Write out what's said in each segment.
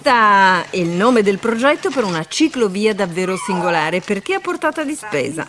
Pista è il nome del progetto per una ciclovia davvero singolare perché a portata di spesa.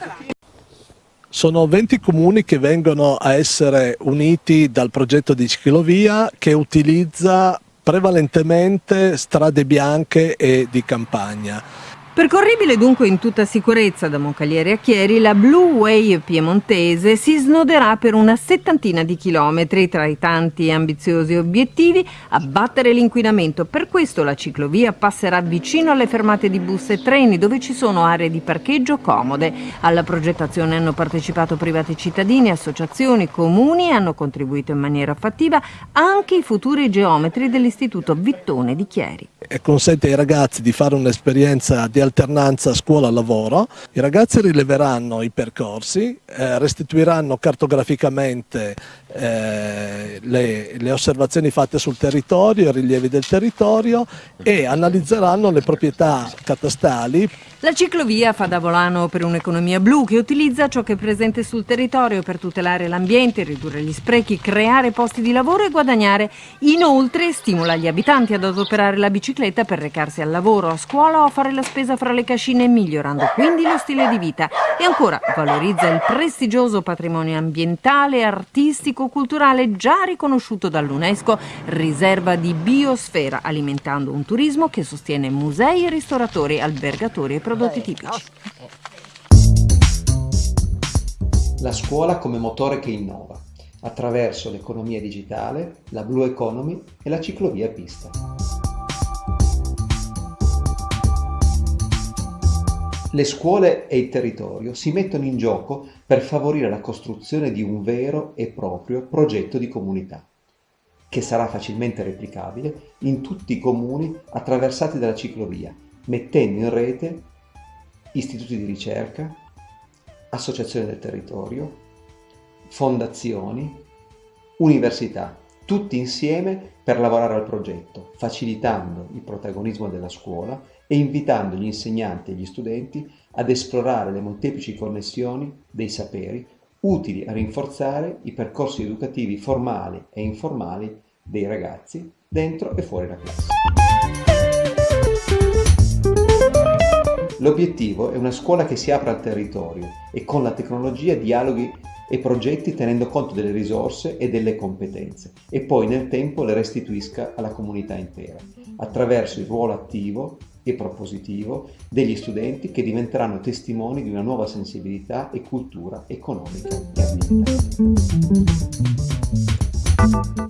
Sono 20 comuni che vengono a essere uniti dal progetto di ciclovia che utilizza prevalentemente strade bianche e di campagna. Percorribile dunque in tutta sicurezza da Moncalieri a Chieri, la Blue Way piemontese si snoderà per una settantina di chilometri tra i tanti ambiziosi obiettivi abbattere l'inquinamento. Per questo la ciclovia passerà vicino alle fermate di bus e treni dove ci sono aree di parcheggio comode. Alla progettazione hanno partecipato privati cittadini, associazioni, comuni e hanno contribuito in maniera fattiva anche i futuri geometri dell'Istituto Vittone di Chieri. E consente ai ragazzi di fare un'esperienza di alternanza scuola-lavoro. I ragazzi rileveranno i percorsi, eh, restituiranno cartograficamente eh, le, le, osservazioni fatte sul territorio, i rilievi del territorio e analizzeranno le proprietà catastali. La ciclovia fa da volano per un'economia blu che utilizza ciò che è presente sul territorio per tutelare l'ambiente, ridurre gli sprechi, creare posti di lavoro e guadagnare. Inoltre stimola gli abitanti ad adoperare la bicicletta per recarsi al lavoro, a scuola o a fare la spesa fra le cascine, migliorando quindi lo stile di vita. E ancora valorizza il prestigioso patrimonio ambientale e artistico storico-culturale già riconosciuto dall'UNESCO riserva di biosfera, alimentando un turismo che sostiene musei, ristoratori, albergatori e prodotti tipici. La scuola come motore che innova, attraverso l'economia digitale, la Blue Economy e la ciclovia pista. Le scuole e il territorio si mettono in gioco per favorire la costruzione di un vero e proprio progetto di comunità, che sarà facilmente replicabile in tutti i comuni attraversati dalla ciclovia, mettendo in rete istituti di ricerca, associazioni del territorio, fondazioni, università, tutti insieme per lavorare al progetto, facilitando il protagonismo della scuola e invitando gli insegnanti e gli studenti ad esplorare le molteplici connessioni dei saperi utili a rinforzare i percorsi educativi formali e informali dei ragazzi dentro e fuori la classe. L'obiettivo è una scuola che si apra al territorio e con la tecnologia dialoghi e progetti tenendo conto delle risorse e delle competenze e poi nel tempo le restituisca alla comunità intera attraverso il ruolo attivo e propositivo degli studenti che diventeranno testimoni di una nuova sensibilità e cultura economica.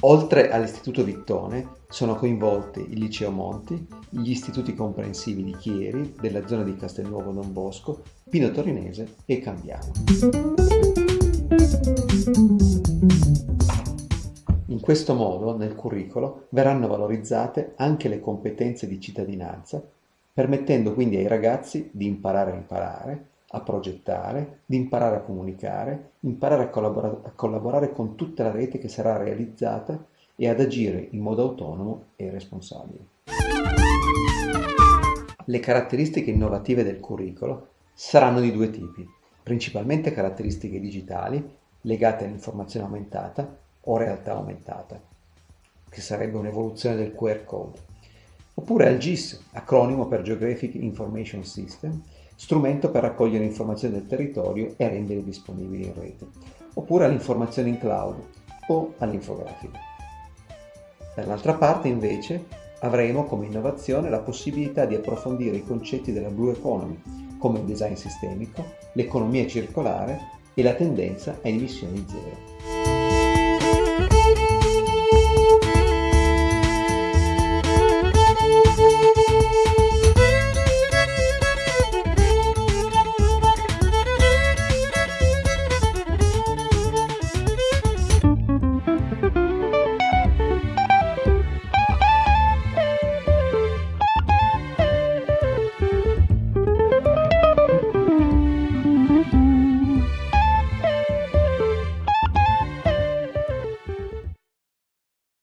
Oltre all'Istituto Vittone sono coinvolti il Liceo Monti, gli istituti comprensivi di Chieri, della zona di Castelnuovo Don Bosco, Pino Torinese e Cambiano. In questo modo, nel curricolo, verranno valorizzate anche le competenze di cittadinanza permettendo quindi ai ragazzi di imparare a imparare, a progettare, di imparare a comunicare, imparare a, collabora- a collaborare con tutta la rete che sarà realizzata e ad agire in modo autonomo e responsabile. Le caratteristiche innovative del curricolo saranno di due tipi, principalmente caratteristiche digitali legate all'informazione aumentata o realtà aumentata, che sarebbe un'evoluzione del QR code oppure al GIS, acronimo per Geographic Information System, strumento per raccogliere informazioni del territorio e renderle disponibili in rete, oppure all'informazione in cloud o all'infografica. Dall'altra parte invece avremo come innovazione la possibilità di approfondire i concetti della Blue Economy, come il design sistemico, l'economia circolare e la tendenza a emissioni zero.